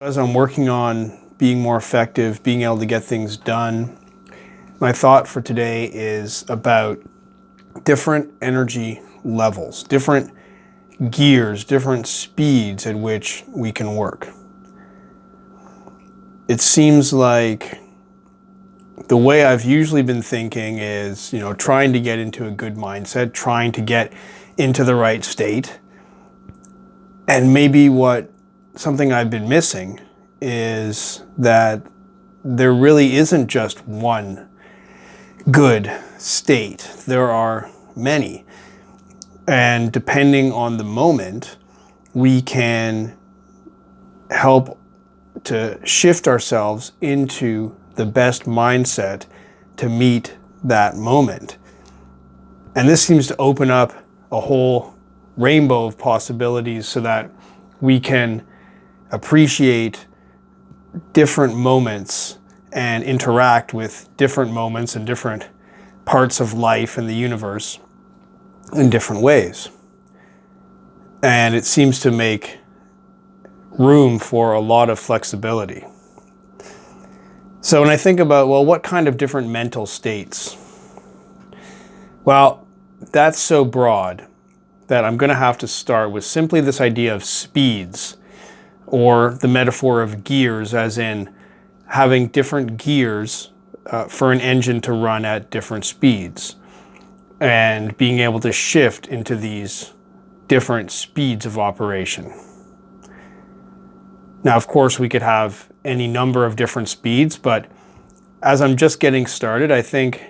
As I'm working on being more effective, being able to get things done, my thought for today is about different energy levels, different gears, different speeds at which we can work. It seems like the way I've usually been thinking is, you know, trying to get into a good mindset, trying to get into the right state. And maybe what something I've been missing is that there really isn't just one good state. There are many. And depending on the moment, we can help to shift ourselves into the best mindset to meet that moment. And this seems to open up a whole rainbow of possibilities so that we can appreciate different moments and interact with different moments and different parts of life and the universe in different ways. And it seems to make room for a lot of flexibility. So when I think about, well, what kind of different mental states? Well, that's so broad that I'm going to have to start with simply this idea of speeds or the metaphor of gears as in having different gears uh, for an engine to run at different speeds and being able to shift into these different speeds of operation. Now, of course, we could have any number of different speeds, but as I'm just getting started, I think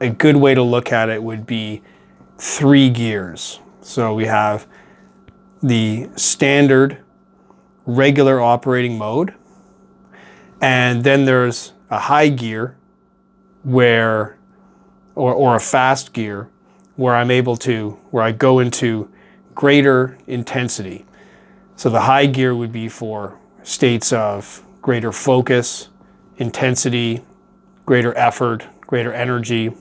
a good way to look at it would be three gears. So we have the standard regular operating mode, and then there's a high gear where, or, or a fast gear, where I'm able to, where I go into greater intensity. So the high gear would be for states of greater focus, intensity, greater effort, greater energy.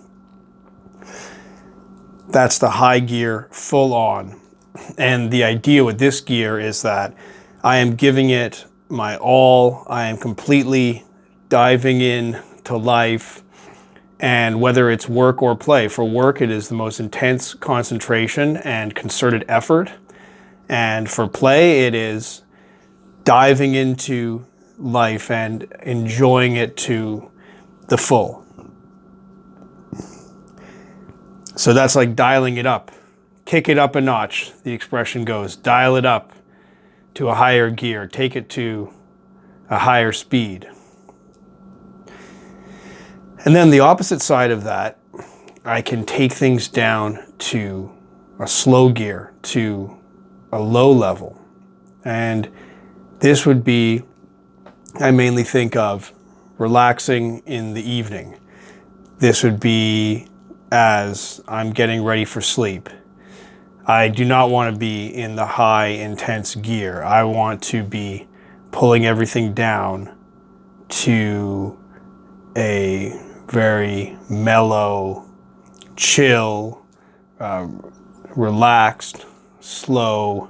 That's the high gear full on. And the idea with this gear is that I am giving it my all. I am completely diving in to life and whether it's work or play. For work, it is the most intense concentration and concerted effort. And for play, it is diving into life and enjoying it to the full. So that's like dialing it up. Kick it up a notch, the expression goes. Dial it up to a higher gear. Take it to a higher speed. And then the opposite side of that, I can take things down to a slow gear, to a low level. And this would be, I mainly think of relaxing in the evening. This would be as I'm getting ready for sleep. I do not want to be in the high intense gear. I want to be pulling everything down to a very mellow, chill, uh, relaxed slow,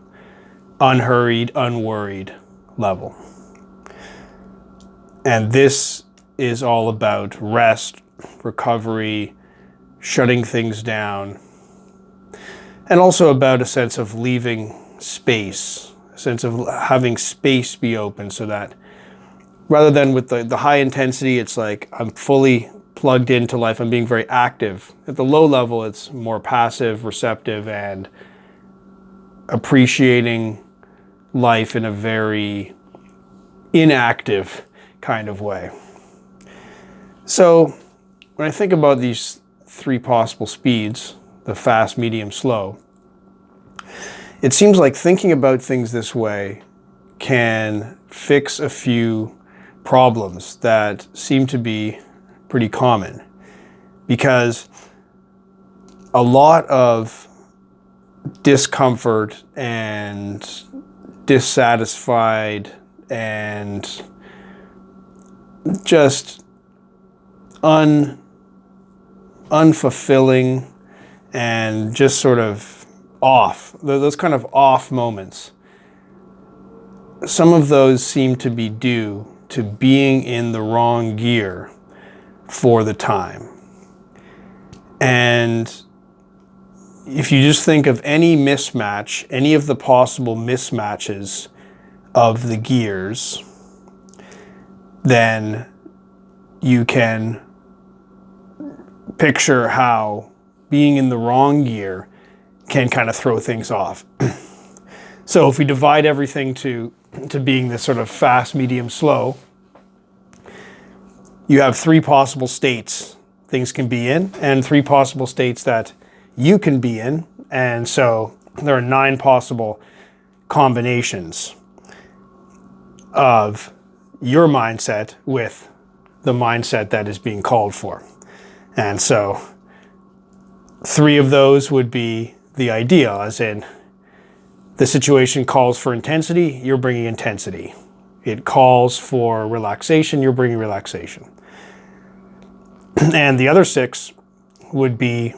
unhurried, unworried level. And this is all about rest, recovery, shutting things down, and also about a sense of leaving space, a sense of having space be open so that rather than with the, the high intensity, it's like I'm fully plugged into life, I'm being very active. At the low level, it's more passive, receptive, and appreciating life in a very inactive kind of way. So when I think about these three possible speeds, the fast, medium, slow, it seems like thinking about things this way can fix a few problems that seem to be pretty common. Because a lot of discomfort and dissatisfied and just un unfulfilling and just sort of off those kind of off moments some of those seem to be due to being in the wrong gear for the time. And if you just think of any mismatch, any of the possible mismatches of the gears, then you can picture how being in the wrong gear can kind of throw things off. so if we divide everything to, to being this sort of fast, medium, slow, you have three possible states things can be in and three possible states that you can be in. And so there are nine possible combinations of your mindset with the mindset that is being called for. And so three of those would be the ideal, as in the situation calls for intensity, you're bringing intensity. It calls for relaxation, you're bringing relaxation. and the other six would be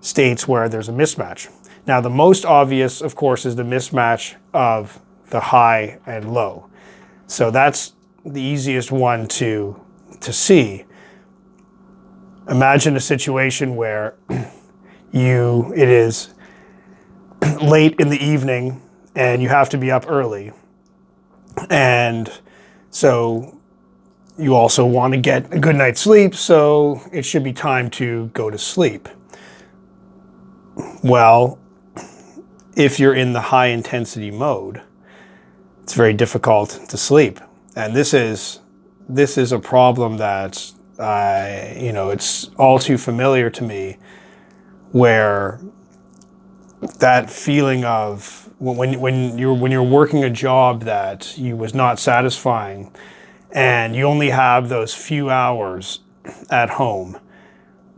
states where there's a mismatch. Now, the most obvious, of course, is the mismatch of the high and low. So that's the easiest one to, to see. Imagine a situation where you, it is late in the evening and you have to be up early. And so you also want to get a good night's sleep, so it should be time to go to sleep. Well, if you're in the high intensity mode, it's very difficult to sleep. And this is this is a problem that I, you know, it's all too familiar to me where that feeling of when when you're when you're working a job that you was not satisfying and you only have those few hours at home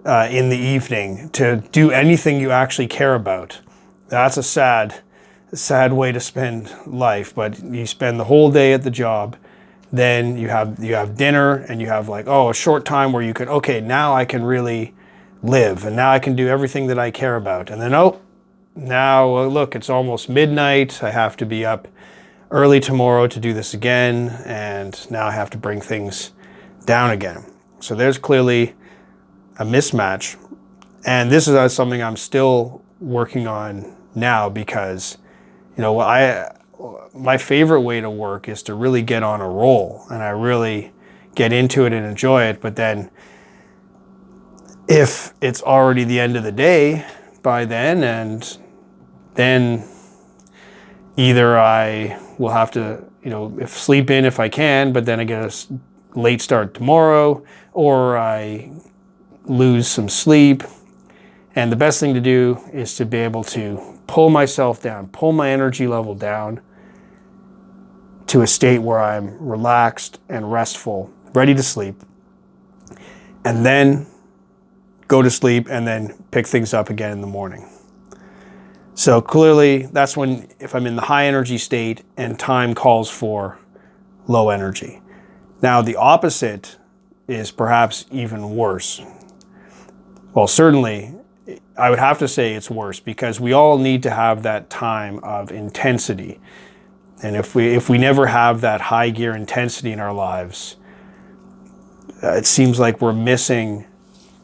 uh, in the evening to do anything you actually care about. That's a sad, sad way to spend life. But you spend the whole day at the job, then you have you have dinner, and you have like oh a short time where you can okay now I can really live, and now I can do everything that I care about. And then oh now look it's almost midnight. I have to be up early tomorrow to do this again, and now I have to bring things down again. So there's clearly a mismatch. And this is uh, something I'm still working on now because, you know, I my favorite way to work is to really get on a roll and I really get into it and enjoy it. But then if it's already the end of the day by then and then either I will have to, you know, if sleep in if I can, but then I get a late start tomorrow, or I lose some sleep. And the best thing to do is to be able to pull myself down, pull my energy level down to a state where I'm relaxed and restful, ready to sleep, and then go to sleep and then pick things up again in the morning. So clearly that's when, if I'm in the high energy state and time calls for low energy. Now the opposite is perhaps even worse. Well, certainly, I would have to say it's worse because we all need to have that time of intensity. And if we, if we never have that high gear intensity in our lives, uh, it seems like we're missing,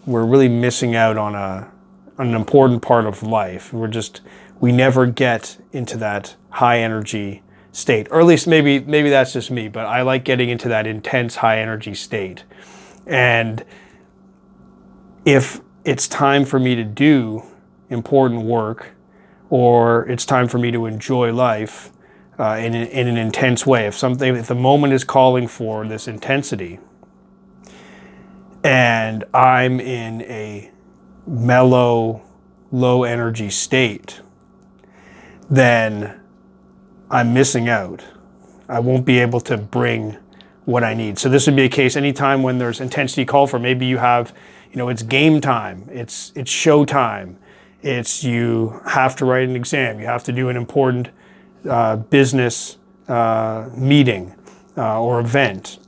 we're really missing out on, a, an important part of life. We're just, we never get into that high energy state. Or at least maybe, maybe that's just me, but I like getting into that intense high energy state. And if it's time for me to do important work or it's time for me to enjoy life uh, in, in an intense way. If something, if the moment is calling for this intensity and I'm in a mellow, low energy state, then I'm missing out. I won't be able to bring what I need. So this would be a case anytime when there's intensity call for, maybe you have you know, it's game time, it's, it's show time, it's you have to write an exam, you have to do an important uh, business uh, meeting uh, or event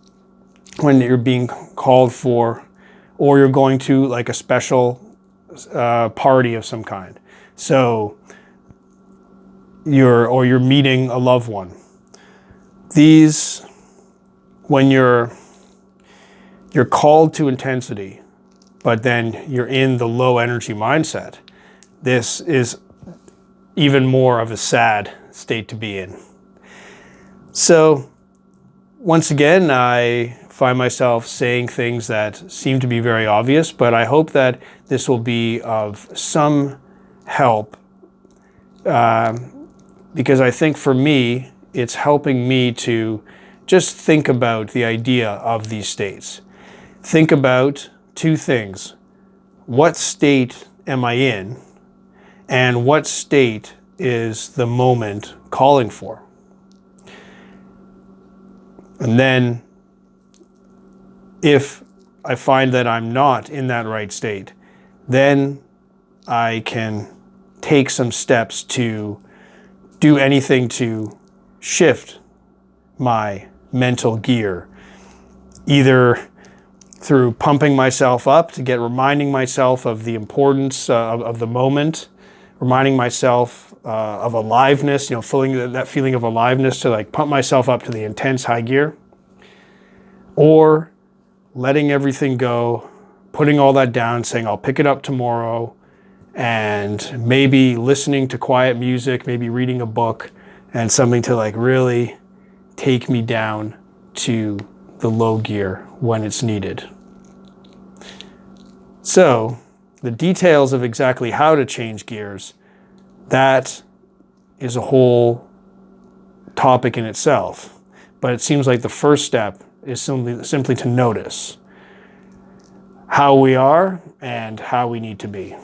when you're being called for, or you're going to like a special uh, party of some kind. So you're, or you're meeting a loved one. these, when you're you're called to intensity, but then you're in the low energy mindset, this is even more of a sad state to be in. So once again, I find myself saying things that seem to be very obvious, but I hope that this will be of some help uh, because I think for me, it's helping me to just think about the idea of these states. Think about two things. What state am I in? And what state is the moment calling for? And then if I find that I'm not in that right state, then I can take some steps to do anything to shift my mental gear, either through pumping myself up to get reminding myself of the importance uh, of, of, the moment, reminding myself uh, of aliveness, you know, feeling that feeling of aliveness to like pump myself up to the intense high gear, or letting everything go, putting all that down, saying I'll pick it up tomorrow, and maybe listening to quiet music, maybe reading a book, and something to like really take me down to the low gear when it's needed. So the details of exactly how to change gears, that is a whole topic in itself. But it seems like the first step is simply, simply to notice how we are and how we need to be.